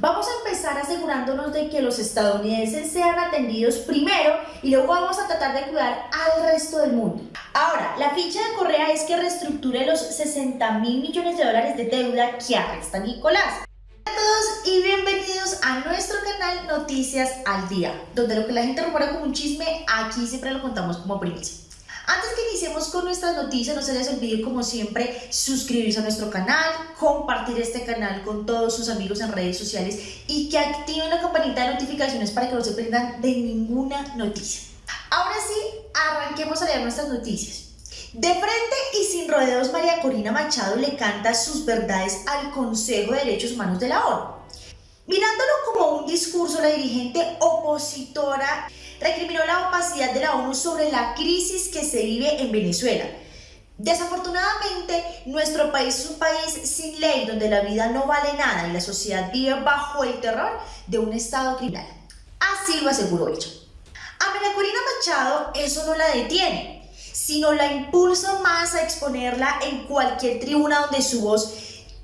Vamos a empezar asegurándonos de que los estadounidenses sean atendidos primero y luego vamos a tratar de cuidar al resto del mundo. Ahora, la ficha de Correa es que reestructure los 60 mil millones de dólares de deuda que arresta Nicolás. Hola a todos y bienvenidos a nuestro canal Noticias al Día, donde lo que la gente recuerda como un chisme, aquí siempre lo contamos como primicia. Antes que iniciemos con nuestras noticias, no se les olvide como siempre suscribirse a nuestro canal, compartir este canal con todos sus amigos en redes sociales y que activen la campanita de notificaciones para que no se pierdan de ninguna noticia. Ahora sí, arranquemos a leer nuestras noticias. De frente y sin rodeos, María Corina Machado le canta sus verdades al Consejo de Derechos Humanos de la ONU. Mirándolo como un discurso, la dirigente opositora recriminó la opacidad de la ONU sobre la crisis que se vive en Venezuela. Desafortunadamente, nuestro país es un país sin ley donde la vida no vale nada y la sociedad vive bajo el terror de un Estado criminal. Así lo aseguró ella. A María Corina Machado eso no la detiene, sino la impulsa más a exponerla en cualquier tribuna donde su voz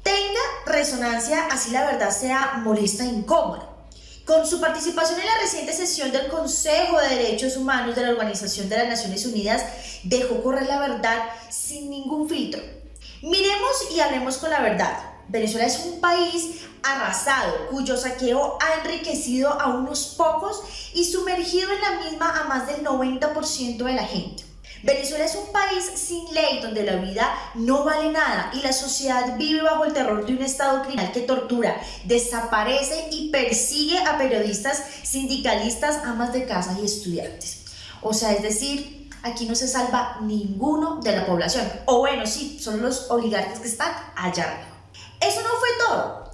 tenga resonancia, así la verdad sea molesta e incómoda. Con su participación en la reciente sesión del Consejo de Derechos Humanos de la Organización de las Naciones Unidas, dejó correr la verdad sin ningún filtro. Miremos y hablemos con la verdad. Venezuela es un país arrasado, cuyo saqueo ha enriquecido a unos pocos y sumergido en la misma a más del 90% de la gente. Venezuela es un país sin ley donde la vida no vale nada y la sociedad vive bajo el terror de un Estado criminal que tortura, desaparece y persigue a periodistas, sindicalistas, amas de casa y estudiantes. O sea, es decir, aquí no se salva ninguno de la población. O bueno, sí, son los oligarcas que están allá arriba. Eso no fue todo.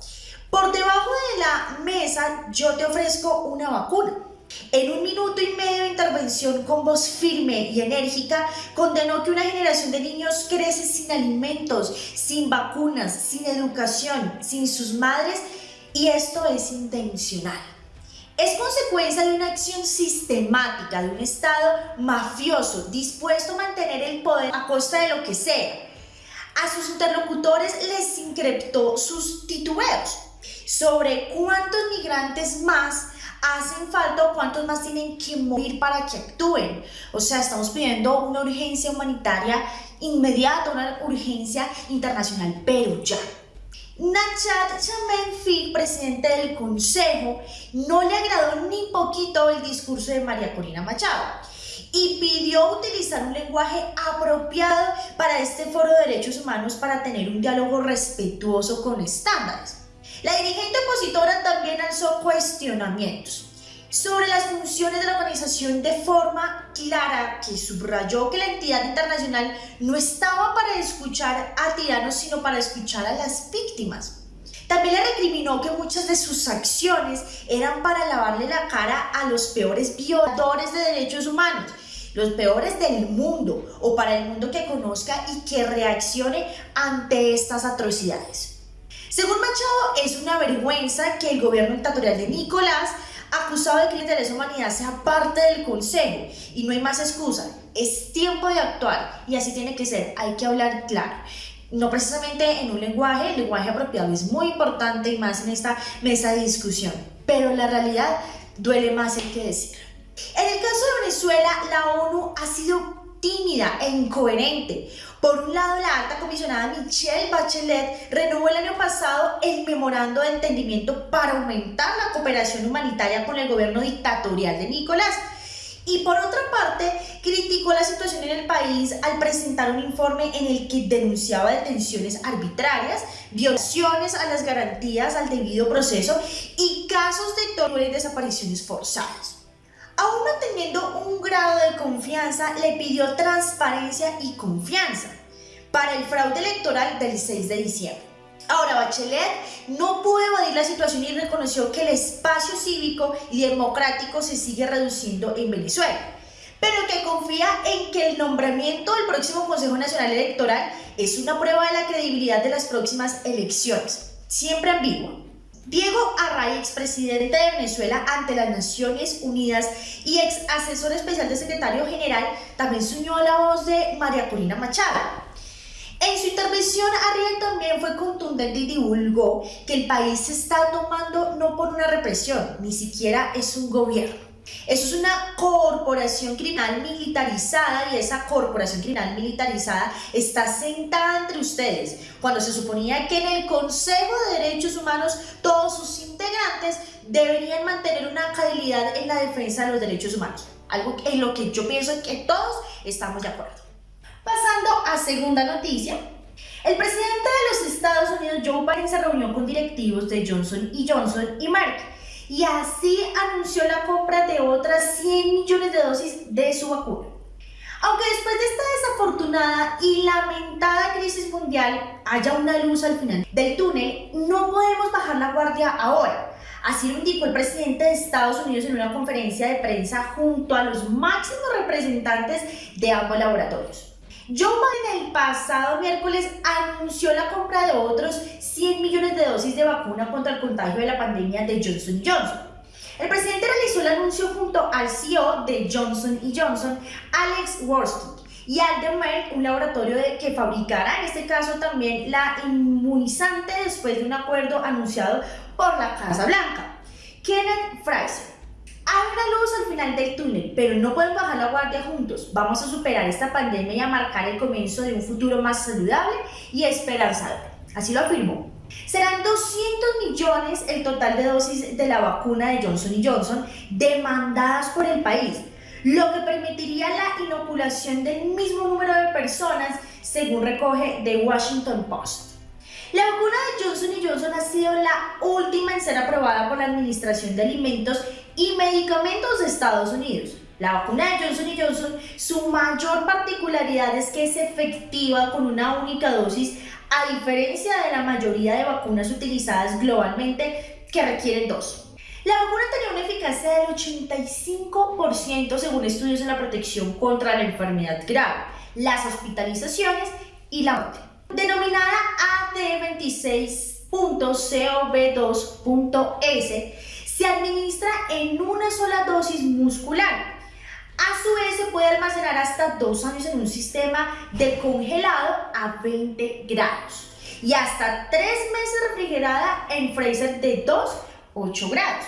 Por debajo de la mesa yo te ofrezco una vacuna. En un minuto y medio de intervención con voz firme y enérgica, condenó que una generación de niños crece sin alimentos, sin vacunas, sin educación, sin sus madres y esto es intencional. Es consecuencia de una acción sistemática de un Estado mafioso dispuesto a mantener el poder a costa de lo que sea. A sus interlocutores les increptó sus titubeos sobre cuántos migrantes más hacen falta cuántos más tienen que morir para que actúen. O sea, estamos pidiendo una urgencia humanitaria inmediata, una urgencia internacional, pero ya. Nachat Chamenfi, presidente del Consejo, no le agradó ni poquito el discurso de María Corina Machado y pidió utilizar un lenguaje apropiado para este foro de derechos humanos para tener un diálogo respetuoso con estándares. La dirigente opositora también alzó cuestionamientos sobre las funciones de la organización de forma clara que subrayó que la entidad internacional no estaba para escuchar a tiranos sino para escuchar a las víctimas. También le recriminó que muchas de sus acciones eran para lavarle la cara a los peores violadores de derechos humanos, los peores del mundo o para el mundo que conozca y que reaccione ante estas atrocidades. Según Machado, es una vergüenza que el gobierno dictatorial de Nicolás, acusado de crímenes de lesa humanidad, sea parte del Consejo. Y no hay más excusa. Es tiempo de actuar y así tiene que ser. Hay que hablar claro. No precisamente en un lenguaje, el lenguaje apropiado es muy importante y más en esta mesa de discusión. Pero la realidad duele más el que decir. En el caso de Venezuela, la ONU ha sido tímida e incoherente. Por un lado, la alta comisionada Michelle Bachelet renovó el año pasado el memorando de entendimiento para aumentar la cooperación humanitaria con el gobierno dictatorial de Nicolás. Y por otra parte, criticó la situación en el país al presentar un informe en el que denunciaba detenciones arbitrarias, violaciones a las garantías al debido proceso y casos de tortura y desapariciones forzadas. Aún manteniendo un grado de confianza, le pidió transparencia y confianza para el fraude electoral del 6 de diciembre. Ahora, Bachelet no pudo evadir la situación y reconoció que el espacio cívico y democrático se sigue reduciendo en Venezuela, pero que confía en que el nombramiento del próximo Consejo Nacional Electoral es una prueba de la credibilidad de las próximas elecciones, siempre ambiguo. Diego Array, expresidente de Venezuela ante las Naciones Unidas y ex asesor especial del secretario general, también se unió a la voz de María Corina Machado. En su intervención, Array también fue contundente y divulgó que el país se está tomando no represión, ni siquiera es un gobierno. Eso es una corporación criminal militarizada y esa corporación criminal militarizada está sentada entre ustedes cuando se suponía que en el Consejo de Derechos Humanos todos sus integrantes deberían mantener una calidad en la defensa de los derechos humanos. Algo en lo que yo pienso que todos estamos de acuerdo. Pasando a segunda noticia, el presidente de los Estados Unidos, Joe Biden, se reunió con directivos de Johnson Johnson y Merck y así anunció la compra de otras 100 millones de dosis de su vacuna. Aunque después de esta desafortunada y lamentada crisis mundial haya una luz al final del túnel, no podemos bajar la guardia ahora. Así lo indicó el presidente de Estados Unidos en una conferencia de prensa junto a los máximos representantes de ambos laboratorios. Joe Biden el pasado miércoles anunció la compra de otros 100 millones de dosis de vacuna contra el contagio de la pandemia de Johnson Johnson. El presidente realizó el anuncio junto al CEO de Johnson Johnson, Alex Worsky, y al de Merck, un laboratorio de, que fabricará en este caso también la inmunizante después de un acuerdo anunciado por la Casa Blanca. Kenneth Fraser, hay una luz al del túnel, pero no podemos bajar la guardia juntos. Vamos a superar esta pandemia y a marcar el comienzo de un futuro más saludable y esperanzador. Así lo afirmó. Serán 200 millones el total de dosis de la vacuna de Johnson Johnson demandadas por el país, lo que permitiría la inoculación del mismo número de personas, según recoge The Washington Post. La vacuna de Johnson Johnson ha sido la última en ser aprobada por la Administración de Alimentos y Medicamentos de Estados Unidos. La vacuna de Johnson Johnson, su mayor particularidad es que es efectiva con una única dosis, a diferencia de la mayoría de vacunas utilizadas globalmente que requieren dos. La vacuna tenía una eficacia del 85% según estudios en la protección contra la enfermedad grave, las hospitalizaciones y la muerte denominada AD26.COV2.S, se administra en una sola dosis muscular. A su vez, se puede almacenar hasta dos años en un sistema de congelado a 20 grados y hasta tres meses refrigerada en freezer de 2 8 grados.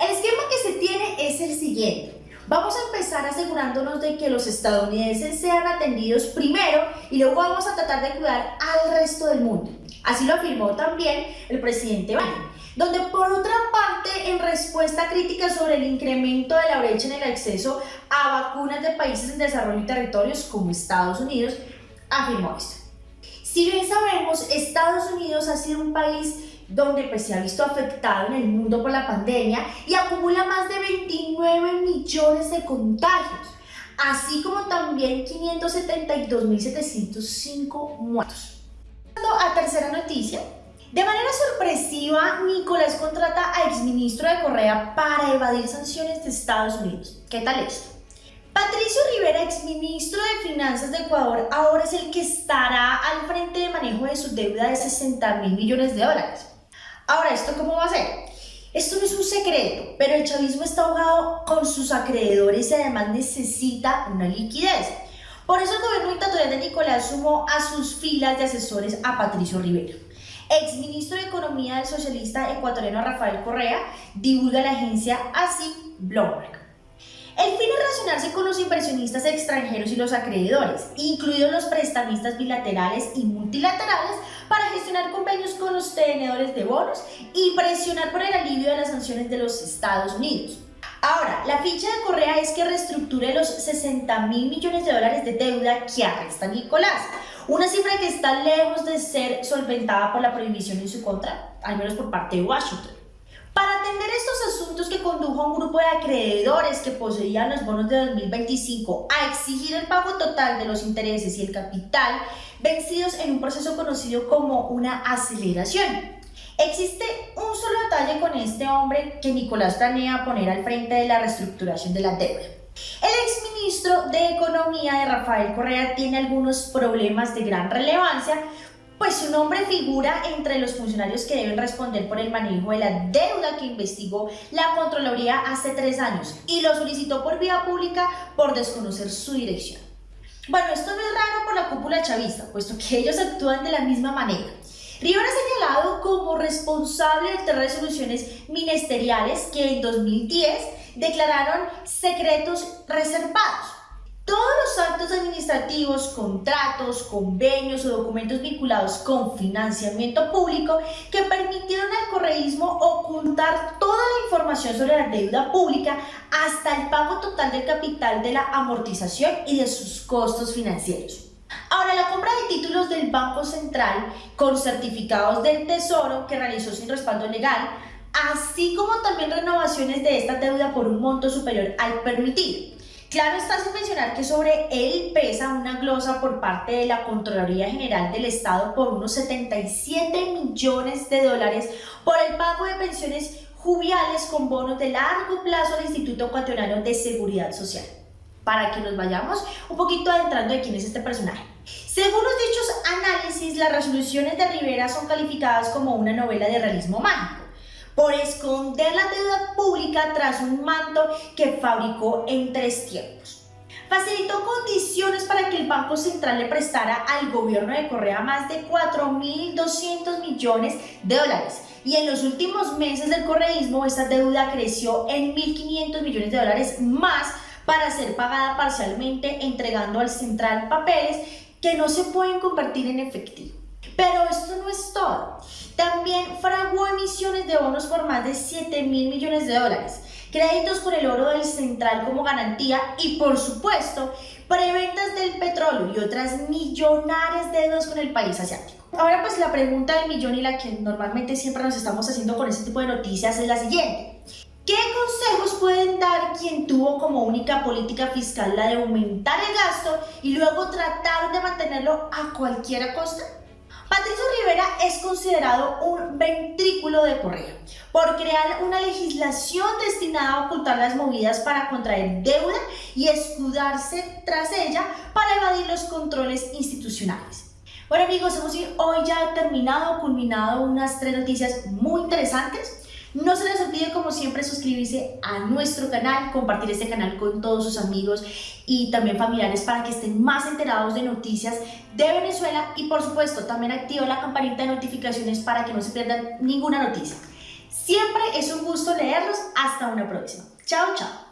El esquema que se tiene es el siguiente. Vamos a empezar asegurándonos de que los estadounidenses sean atendidos primero y luego vamos a tratar de cuidar al resto del mundo. Así lo afirmó también el presidente Biden, donde por otra parte, en respuesta a críticas sobre el incremento de la brecha en el acceso a vacunas de países en desarrollo y territorios como Estados Unidos, afirmó esto. Si bien sabemos, Estados Unidos ha sido un país donde pues, se ha visto afectado en el mundo por la pandemia y acumula más de 29 millones de contagios, así como también 572.705 muertos. A tercera noticia, de manera sorpresiva, Nicolás contrata a exministro de Correa para evadir sanciones de Estados Unidos. ¿Qué tal esto? Patricio Rivera, exministro de Finanzas de Ecuador, ahora es el que estará al frente de manejo de su deuda de 60 mil millones de dólares. Ahora, ¿esto cómo va a ser? Esto no es un secreto, pero el chavismo está ahogado con sus acreedores y además necesita una liquidez. Por eso el gobierno dictatorial de Nicolás sumó a sus filas de asesores a Patricio Rivera. Ex ministro de Economía del socialista ecuatoriano Rafael Correa divulga la agencia así Bloomberg. El fin es relacionarse con los inversionistas extranjeros y los acreedores, incluidos los prestamistas bilaterales y multilaterales, para gestionar convenios con los tenedores de bonos y presionar por el alivio de las sanciones de los Estados Unidos. Ahora, la ficha de Correa es que reestructure los 60 mil millones de dólares de deuda que arresta Nicolás, una cifra que está lejos de ser solventada por la prohibición en su contra, al menos por parte de Washington. Para atender estos asuntos que condujo a un grupo de acreedores que poseían los bonos de 2025 a exigir el pago total de los intereses y el capital vencidos en un proceso conocido como una aceleración. Existe un solo detalle con este hombre que Nicolás planea poner al frente de la reestructuración de la deuda. Exministro de Economía de Rafael Correa tiene algunos problemas de gran relevancia pues su nombre figura entre los funcionarios que deben responder por el manejo de la deuda que investigó la Contraloría hace tres años y lo solicitó por vía pública por desconocer su dirección. Bueno, esto no es raro por la cúpula chavista, puesto que ellos actúan de la misma manera. Rivera es señalado como responsable de tres resoluciones ministeriales que en 2010 declararon secretos reservados. Todos los actos administrativos, contratos, convenios o documentos vinculados con financiamiento público que permitieron al correísmo ocultar toda la información sobre la deuda pública hasta el pago total del capital de la amortización y de sus costos financieros. Ahora, la compra de títulos del Banco Central con certificados del Tesoro que realizó sin respaldo legal, así como también renovaciones de esta deuda por un monto superior al permitido. Claro está sin mencionar que sobre él pesa una glosa por parte de la Contraloría General del Estado por unos 77 millones de dólares por el pago de pensiones jubiales con bonos de largo plazo al Instituto Ecuatoriano de Seguridad Social. Para que nos vayamos un poquito adentrando de quién es este personaje. Según los dichos análisis, las resoluciones de Rivera son calificadas como una novela de realismo mágico por esconder la deuda pública tras un manto que fabricó en tres tiempos. Facilitó condiciones para que el Banco Central le prestara al gobierno de Correa más de 4.200 millones de dólares. Y en los últimos meses del correísmo, esta deuda creció en 1.500 millones de dólares más para ser pagada parcialmente, entregando al central papeles que no se pueden convertir en efectivo. Pero esto no es todo. También fraguó emisiones de bonos por más de 7 mil millones de dólares, créditos con el oro del central como garantía y, por supuesto, preventas del petróleo y otras millonarias deudas con el país asiático. Ahora pues la pregunta del millón y la que normalmente siempre nos estamos haciendo con este tipo de noticias es la siguiente. ¿Qué consejos pueden dar quien tuvo como única política fiscal la de aumentar el gasto y luego tratar de mantenerlo a cualquier costa? Patricio Rivera es considerado un ventrículo de Correa por crear una legislación destinada a ocultar las movidas para contraer deuda y escudarse tras ella para evadir los controles institucionales. Bueno amigos, hemos hoy ya terminado, culminado unas tres noticias muy interesantes. No se les olvide, como siempre, suscribirse a nuestro canal, compartir este canal con todos sus amigos y también familiares para que estén más enterados de noticias de Venezuela y, por supuesto, también activa la campanita de notificaciones para que no se pierdan ninguna noticia. Siempre es un gusto leerlos. Hasta una próxima. Chao, chao.